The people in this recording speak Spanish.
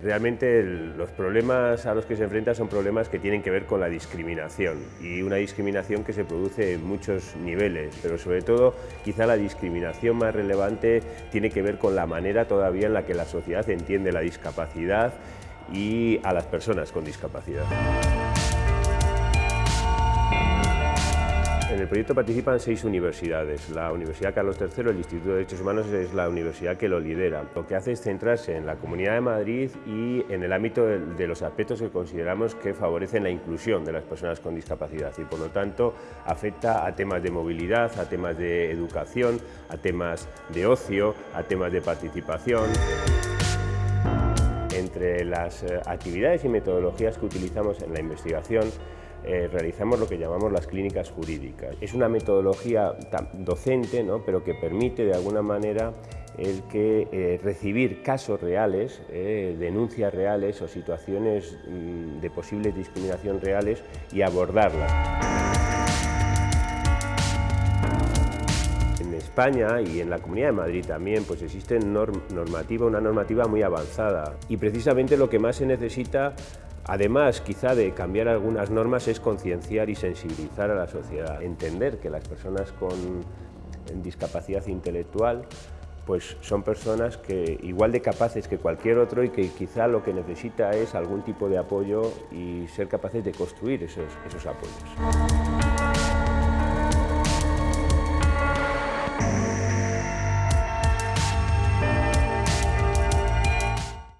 Realmente los problemas a los que se enfrenta son problemas que tienen que ver con la discriminación y una discriminación que se produce en muchos niveles, pero sobre todo quizá la discriminación más relevante tiene que ver con la manera todavía en la que la sociedad entiende la discapacidad y a las personas con discapacidad. El proyecto participan seis universidades. La Universidad Carlos III, el Instituto de Derechos Humanos, es la universidad que lo lidera. Lo que hace es centrarse en la Comunidad de Madrid y en el ámbito de los aspectos que consideramos que favorecen la inclusión de las personas con discapacidad y, por lo tanto, afecta a temas de movilidad, a temas de educación, a temas de ocio, a temas de participación. Entre las eh, actividades y metodologías que utilizamos en la investigación eh, realizamos lo que llamamos las clínicas jurídicas. Es una metodología docente, ¿no? pero que permite de alguna manera el que eh, recibir casos reales, eh, denuncias reales o situaciones mm, de posible discriminación reales y abordarlas. En España y en la Comunidad de Madrid también pues existe normativa, una normativa muy avanzada y precisamente lo que más se necesita Además, quizá de cambiar algunas normas es concienciar y sensibilizar a la sociedad, entender que las personas con discapacidad intelectual pues son personas que igual de capaces que cualquier otro y que quizá lo que necesita es algún tipo de apoyo y ser capaces de construir esos, esos apoyos.